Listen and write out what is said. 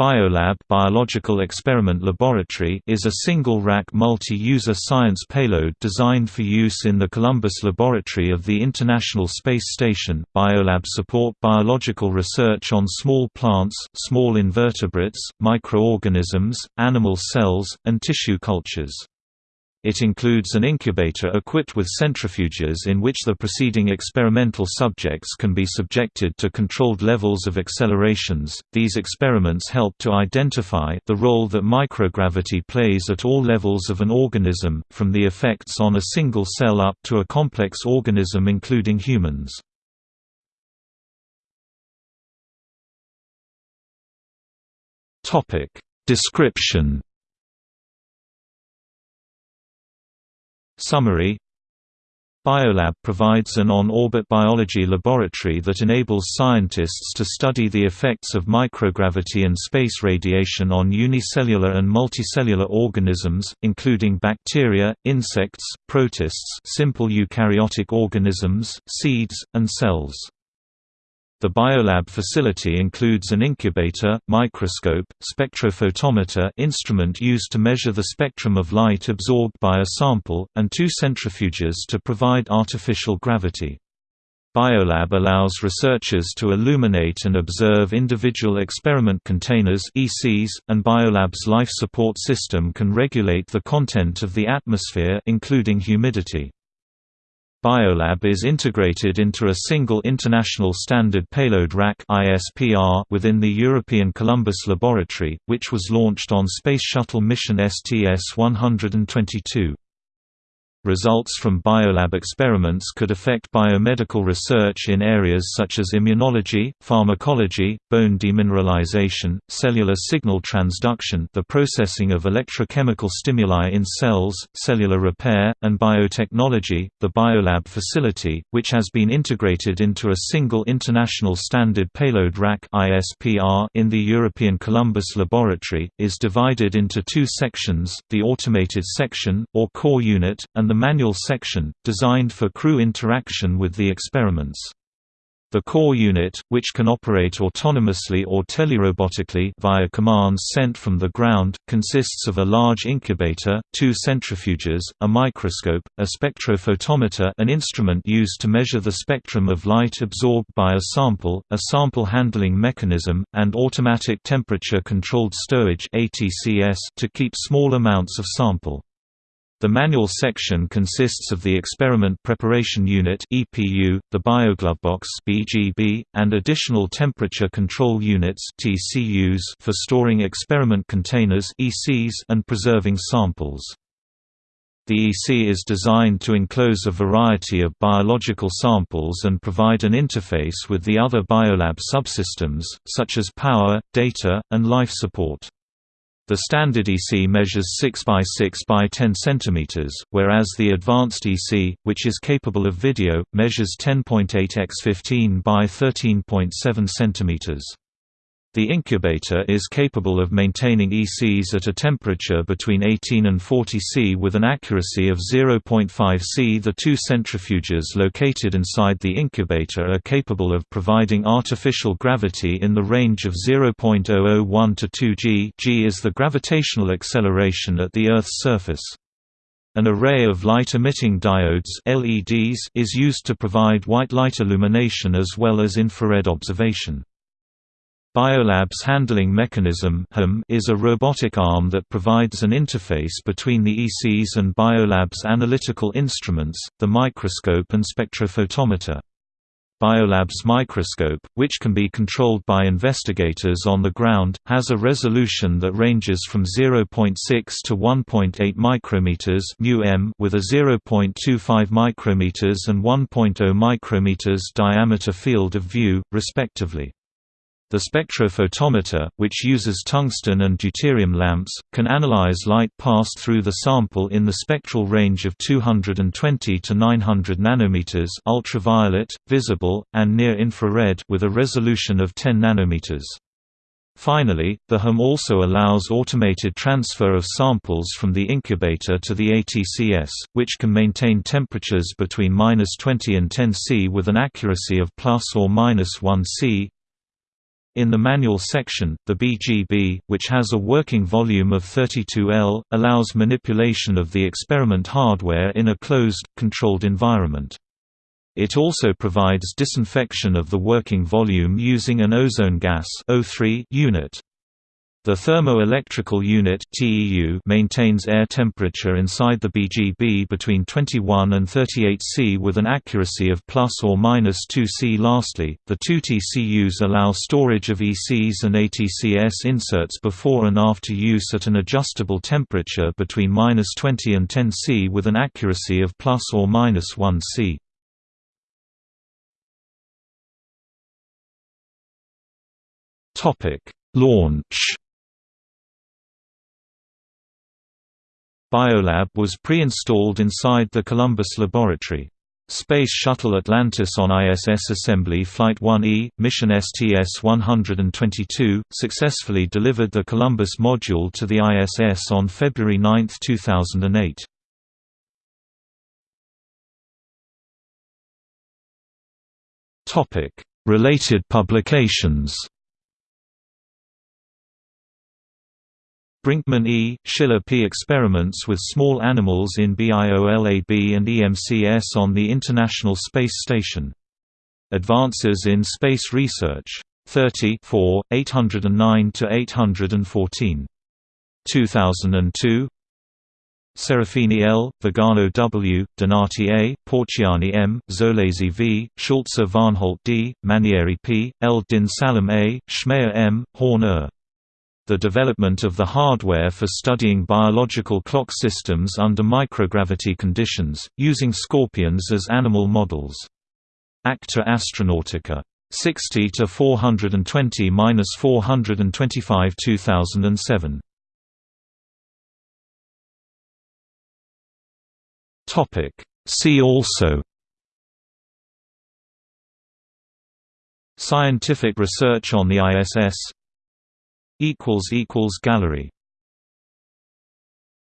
Biolab Biological Experiment Laboratory is a single-rack multi-user science payload designed for use in the Columbus Laboratory of the International Space Station. Biolab support biological research on small plants, small invertebrates, microorganisms, animal cells, and tissue cultures. It includes an incubator equipped with centrifuges in which the preceding experimental subjects can be subjected to controlled levels of accelerations. These experiments help to identify the role that microgravity plays at all levels of an organism, from the effects on a single cell up to a complex organism including humans. Topic: Description Summary Biolab provides an on-orbit biology laboratory that enables scientists to study the effects of microgravity and space radiation on unicellular and multicellular organisms, including bacteria, insects, protists simple eukaryotic organisms, seeds, and cells. The Biolab facility includes an incubator, microscope, spectrophotometer instrument used to measure the spectrum of light absorbed by a sample, and two centrifuges to provide artificial gravity. Biolab allows researchers to illuminate and observe individual experiment containers ECs, and Biolab's life support system can regulate the content of the atmosphere including humidity. Biolab is integrated into a single International Standard Payload Rack within the European Columbus Laboratory, which was launched on Space Shuttle mission STS-122. Results from biolab experiments could affect biomedical research in areas such as immunology, pharmacology, bone demineralization, cellular signal transduction the processing of electrochemical stimuli in cells, cellular repair, and biotechnology. The biolab facility, which has been integrated into a single International Standard Payload Rack in the European Columbus Laboratory, is divided into two sections, the automated section, or core unit, and the manual section, designed for crew interaction with the experiments. The core unit, which can operate autonomously or telerobotically via commands sent from the ground, consists of a large incubator, two centrifuges, a microscope, a spectrophotometer an instrument used to measure the spectrum of light absorbed by a sample, a sample handling mechanism, and automatic temperature-controlled stowage to keep small amounts of sample. The manual section consists of the Experiment Preparation Unit (EPU), the BioGlovebox (BGB), and additional temperature control units (TCUs) for storing experiment containers (ECs) and preserving samples. The EC is designed to enclose a variety of biological samples and provide an interface with the other Biolab subsystems, such as power, data, and life support. The standard EC measures 6 by 6 by 10 cm, whereas the advanced EC, which is capable of video, measures 10.8 x 15 by 13.7 cm. The incubator is capable of maintaining ECs at a temperature between 18 and 40 C with an accuracy of 0.5 C. The two centrifuges located inside the incubator are capable of providing artificial gravity in the range of 0.001 to 2 g g is the gravitational acceleration at the Earth's surface. An array of light-emitting diodes LEDs is used to provide white light illumination as well as infrared observation. Biolab's handling mechanism is a robotic arm that provides an interface between the ECs and Biolab's analytical instruments, the microscope and spectrophotometer. Biolab's microscope, which can be controlled by investigators on the ground, has a resolution that ranges from 0.6 to 1.8 micrometers with a 0.25 micrometers and 1.0 micrometers diameter field of view, respectively. The spectrophotometer, which uses tungsten and deuterium lamps, can analyze light passed through the sample in the spectral range of 220 to 900 nanometers ultraviolet, visible, and near-infrared with a resolution of 10 nanometers. Finally, the HUM also allows automated transfer of samples from the incubator to the ATCS, which can maintain temperatures between 20 and 10 C with an accuracy of plus or minus 1 C. In the manual section, the BGB, which has a working volume of 32 L, allows manipulation of the experiment hardware in a closed, controlled environment. It also provides disinfection of the working volume using an ozone gas unit. The thermoelectrical unit maintains air temperature inside the BGB between 21 and 38 C with an accuracy of plus or minus 2 C. Lastly, the two TCUs allow storage of ECs and ATCS inserts before and after use at an adjustable temperature between minus 20 and 10 C with an accuracy of plus or minus 1 C. Launch Biolab was pre-installed inside the Columbus laboratory. Space Shuttle Atlantis on ISS Assembly Flight 1E, mission STS-122, successfully delivered the Columbus module to the ISS on February 9, 2008. Related publications Brinckmann E., Schiller P. experiments with small animals in BIOLAB and EMCS on the International Space Station. Advances in Space Research. 30 809–814. 2002 Serafini L., Vigano W., Donati A., Porciani M., Zolesi V., Schulze Varnholt D., Manieri P., L. Din Salam A., Schmeyer M., Horn Er the development of the hardware for studying biological clock systems under microgravity conditions, using scorpions as animal models. Acta Astronautica. 60 to 420-425 2007. Topic See also Scientific research on the ISS Gallery